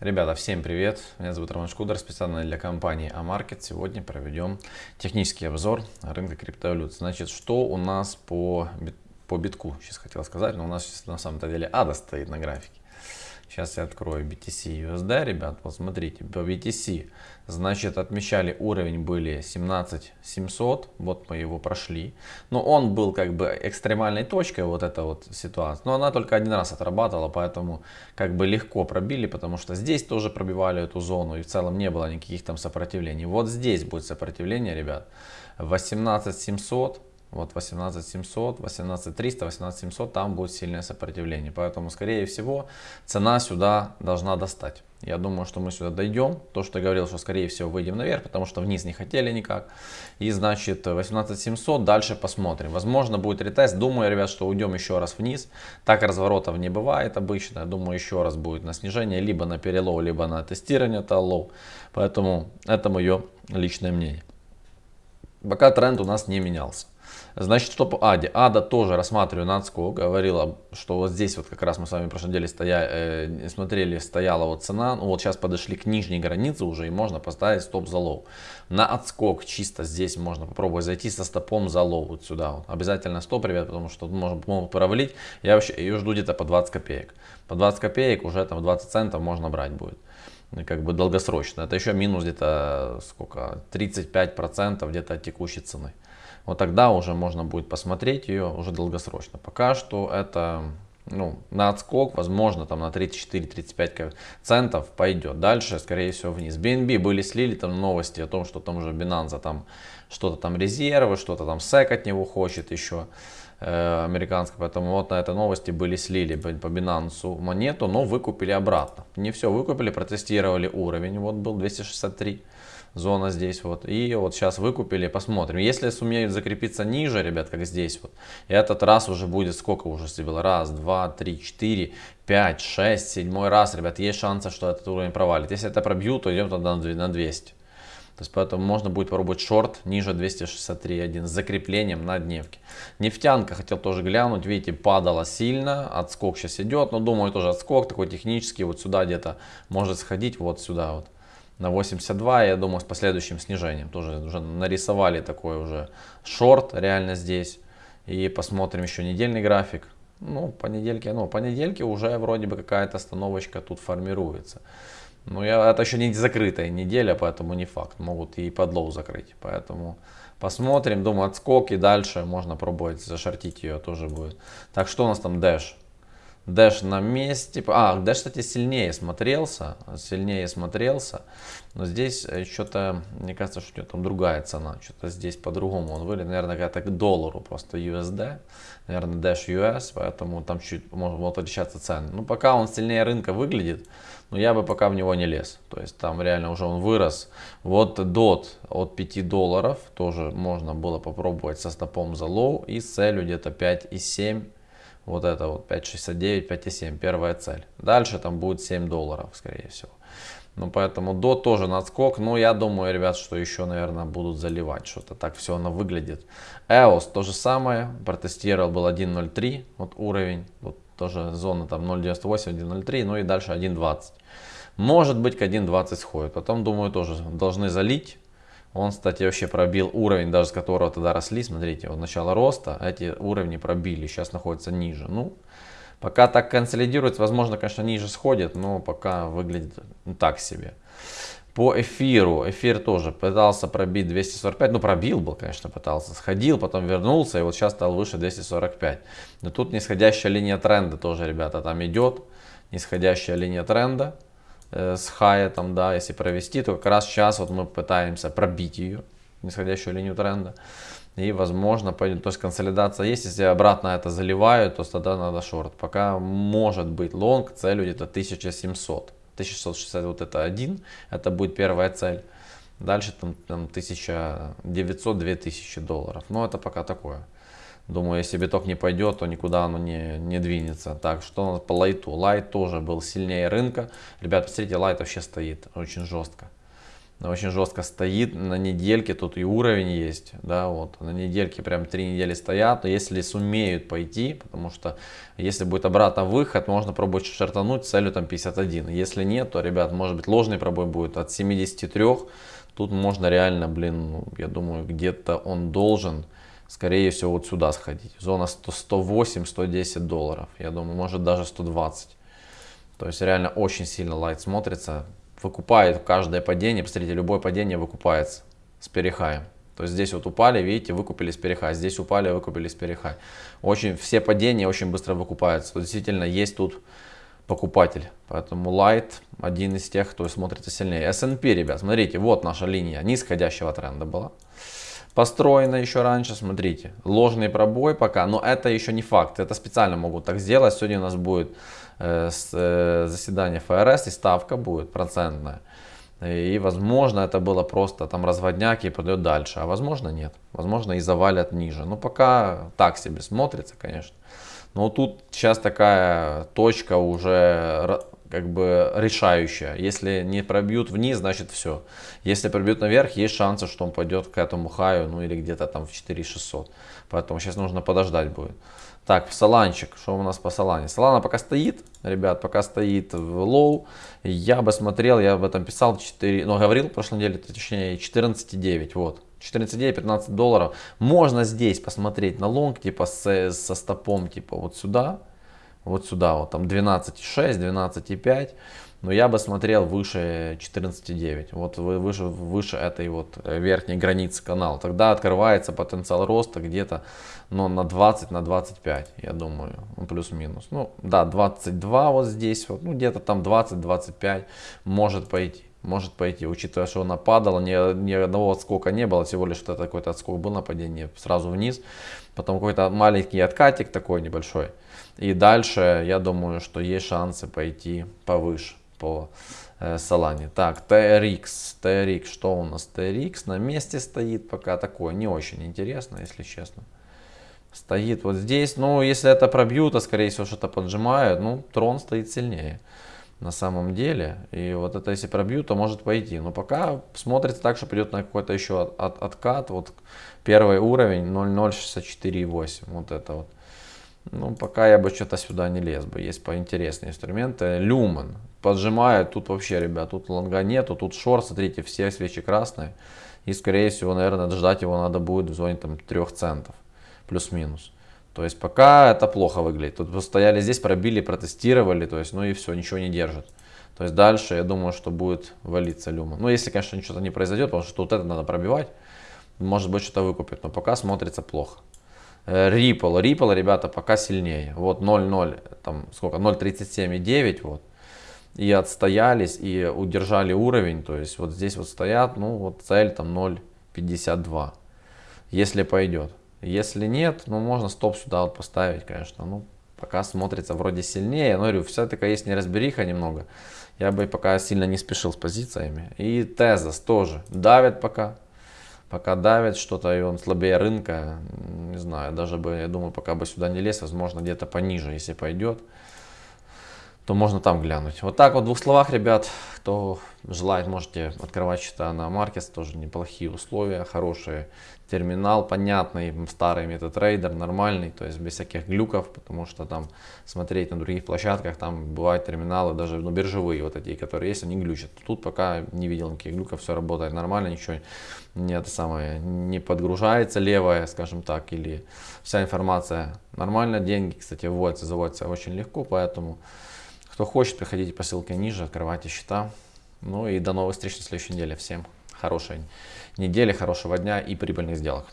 Ребята, всем привет! Меня зовут Роман Шкудер, специально для компании Амаркет. Сегодня проведем технический обзор рынка криптовалют. Значит, что у нас по, по битку, сейчас хотел сказать, но у нас на самом-то деле ADA стоит на графике. Сейчас я открою BTC USD, ребят. Вот смотрите, по BTC, значит, отмечали уровень были 17700. Вот мы его прошли. Но он был как бы экстремальной точкой, вот эта вот ситуация. Но она только один раз отрабатывала, поэтому как бы легко пробили, потому что здесь тоже пробивали эту зону. И в целом не было никаких там сопротивлений. Вот здесь будет сопротивление, ребят. 18700 вот 18700, 18300, 18700, там будет сильное сопротивление. Поэтому, скорее всего, цена сюда должна достать. Я думаю, что мы сюда дойдем. То, что я говорил, что скорее всего выйдем наверх, потому что вниз не хотели никак. И значит 18700, дальше посмотрим. Возможно будет ретест. Думаю, ребят, что уйдем еще раз вниз. Так разворотов не бывает обычно. Я думаю, еще раз будет на снижение, либо на пере low, либо на тестирование это low. Поэтому это мое личное мнение. Пока тренд у нас не менялся. Значит, что по Аде? Ада тоже рассматриваю на отскок. Говорила, что вот здесь вот как раз мы с вами в прошлой неделе стоя, э, смотрели, стояла вот цена. Ну вот сейчас подошли к нижней границе уже и можно поставить стоп за low. На отскок чисто здесь можно попробовать зайти со стопом за low вот сюда. Вот. Обязательно стоп, ребят, потому что можно, могут провалить. Я вообще ее жду где-то по 20 копеек. По 20 копеек уже там 20 центов можно брать будет как бы долгосрочно. Это еще минус где-то сколько, 35% где-то от текущей цены вот тогда уже можно будет посмотреть ее уже долгосрочно. Пока что это ну, на отскок, возможно, там на 34-35 центов пойдет. Дальше, скорее всего, вниз. BNB были слили там новости о том, что там уже Binance там что-то там резервы, что-то там SEC от него хочет еще э. Поэтому вот на этой новости были слили по Binance монету, но выкупили обратно. Не все выкупили, протестировали уровень. Вот был 263 зона здесь вот. И вот сейчас выкупили, посмотрим. Если сумеют закрепиться ниже, ребят, как здесь вот, этот раз уже будет сколько уже было? Раз, два, три, четыре, пять, шесть, седьмой раз, ребят, есть шансы, что этот уровень провалит. Если это пробьют, то идем тогда на 200. То есть поэтому можно будет попробовать шорт ниже 263.1 с закреплением на дневке. Нефтянка хотел тоже глянуть, видите, падала сильно, отскок сейчас идет, но думаю тоже отскок такой технический, вот сюда где-то может сходить, вот сюда вот на 82, я думаю, с последующим снижением. Тоже уже нарисовали такой уже шорт реально здесь. И посмотрим еще недельный график. Ну, понедельки, ну, понедельки уже вроде бы какая-то остановочка тут формируется. Но я, это еще не закрытая неделя, поэтому не факт. Могут и подлоу закрыть. Поэтому посмотрим. Думаю, отскоки дальше можно пробовать зашортить ее тоже будет. Так, что у нас там Dash? Дэш на месте. А, Дэш, кстати, сильнее смотрелся. Сильнее смотрелся. Но здесь что-то, мне кажется, что у него там другая цена. Что-то здесь по-другому он выглядит. Наверное, какая-то к доллару просто USD. Наверное, Dash US. Поэтому там чуть может, отличаться цены. Ну, пока он сильнее рынка выглядит. Но я бы пока в него не лез. То есть там реально уже он вырос. Вот DOT от 5 долларов. Тоже можно было попробовать со стопом за low. И целью где-то 5,7 вот это вот 5.69, 5.7, первая цель. Дальше там будет 7 долларов, скорее всего. Ну, поэтому DOT тоже на отскок. Но я думаю, ребят, что еще, наверное, будут заливать что-то. Так все оно выглядит. EOS то же самое. Протестировал был 1.03. Вот уровень. Вот тоже зона там 0.98, 1.03. Ну и дальше 1.20. Может быть к 1.20 сходит. Потом, думаю, тоже должны залить. Он, кстати, вообще пробил уровень, даже с которого тогда росли. Смотрите, вот начало роста, эти уровни пробили, сейчас находится ниже. Ну, пока так консолидируется, возможно, конечно, ниже сходит, но пока выглядит так себе. По эфиру, эфир тоже пытался пробить 245, ну пробил был, конечно, пытался, сходил, потом вернулся и вот сейчас стал выше 245. Но тут нисходящая линия тренда тоже, ребята, там идет, нисходящая линия тренда. Э, с хая, там, да, если провести, то как раз сейчас вот мы пытаемся пробить ее, нисходящую линию тренда. И возможно, пойдет, то есть консолидация есть, если обратно это заливают, то тогда надо шорт. Пока может быть лонг, целью где-то 1700. 1660 вот это один, это будет первая цель. Дальше там, там 1900-2000 долларов. Но это пока такое. Думаю, если биток не пойдет, то никуда оно не, не двинется. Так, что у нас по лайту? Лайт тоже был сильнее рынка. Ребят, посмотрите, лайт вообще стоит очень жестко. очень жестко стоит, на недельке тут и уровень есть, да, вот, на недельке прям три недели стоят, но если сумеют пойти, потому что если будет обратно выход, можно пробовать шортануть целью там 51, если нет, то, ребят, может быть ложный пробой будет от 73, тут можно реально, блин, ну, я думаю, где-то он должен, скорее всего, вот сюда сходить, зона 108-110 долларов, я думаю, может даже 120, то есть реально очень сильно лайт смотрится, выкупает каждое падение. Посмотрите, любое падение выкупается с перехаем. То есть здесь вот упали, видите, выкупили с перехай. Здесь упали, выкупили с перехай. Очень, все падения очень быстро выкупаются. Действительно есть тут покупатель. Поэтому Light один из тех, кто смотрится сильнее. S&P, ребят, смотрите, вот наша линия нисходящего тренда была. Построена еще раньше, смотрите, ложный пробой пока, но это еще не факт. Это специально могут так сделать. Сегодня у нас будет Э, э, заседание ФРС и ставка будет процентная. И возможно это было просто там разводняк и пойдет дальше, а возможно нет. Возможно и завалят ниже. Но пока так себе смотрится, конечно. Но тут сейчас такая точка уже как бы решающая. Если не пробьют вниз, значит все. Если пробьют наверх, есть шансы, что он пойдет к этому хаю, ну или где-то там в 4600. Поэтому сейчас нужно подождать будет. Так, Соланчик, что у нас по Солане? Солана пока стоит, ребят, пока стоит в low. Я бы смотрел, я об этом писал, 4, ну, говорил в прошлой неделе, точнее 14,9, вот. 14,9-15 долларов. Можно здесь посмотреть на лонг, типа с, со стопом, типа вот сюда, вот сюда, вот там 12,6, 12,5. Но я бы смотрел выше 14,9, вот выше, выше этой вот э, верхней границы канала. Тогда открывается потенциал роста где-то ну, на 20, на 25, я думаю, ну, плюс-минус. Ну, да, 22 вот здесь, вот, ну, где-то там 20-25 может пойти. Может пойти, учитывая, что она падала, ни, ни одного отскока не было, всего лишь что какой-то отскок был на падение сразу вниз. Потом какой-то маленький откатик такой небольшой. И дальше, я думаю, что есть шансы пойти повыше по э, Солане. Так, TRX, TRX, что у нас? TRX на месте стоит пока такое, не очень интересно, если честно. Стоит вот здесь, ну, если это пробьют, то скорее всего что-то поджимают, ну, трон стоит сильнее на самом деле. И вот это если пробьют, то может пойти. Но пока смотрится так, что придет на какой-то еще от, от, откат. Вот первый уровень 0.064,8. Вот это вот. Ну, пока я бы что-то сюда не лез бы. Есть поинтереснее инструменты. Люмен. Поджимает. Тут вообще, ребят, тут лонга нету. Тут шорт, смотрите, все свечи красные. И, скорее всего, наверное, ждать его надо будет в зоне там 3 центов. Плюс-минус. То есть пока это плохо выглядит. Тут стояли здесь, пробили, протестировали. То есть, ну и все, ничего не держит. То есть дальше, я думаю, что будет валиться люмен. Ну, если, конечно, ничего не произойдет, потому что вот это надо пробивать. Может быть, что-то выкупит. Но пока смотрится плохо. Э, Ripple. Ripple, ребята, пока сильнее. Вот 0,0, там сколько, 0,37,9 вот. И отстоялись, и удержали уровень. То есть вот здесь вот стоят, ну вот цель там 0,52. Если пойдет. Если нет, ну можно стоп сюда вот поставить, конечно. Ну, пока смотрится вроде сильнее. Но говорю, все-таки есть неразбериха немного. Я бы пока сильно не спешил с позициями. И Тезос тоже давит пока пока давит что-то, и он слабее рынка, не знаю, даже бы, я думаю, пока бы сюда не лез, возможно, где-то пониже, если пойдет, то можно там глянуть. Вот так вот в двух словах, ребят, кто желает, можете открывать счета на Маркетс, тоже неплохие условия, хорошие терминал понятный, старый MetaTrader, нормальный, то есть без всяких глюков, потому что там смотреть на других площадках, там бывают терминалы, даже ну, биржевые вот эти, которые есть, они глючат. Тут пока не видел никаких глюков, все работает нормально, ничего не, это самое, не подгружается левая, скажем так, или вся информация нормально. Деньги, кстати, вводятся, заводятся очень легко, поэтому кто хочет, приходите по ссылке ниже, открывайте счета. Ну и до новых встреч на следующей неделе. Всем хорошей недели, хорошего дня и прибыльных сделок.